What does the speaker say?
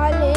Vale.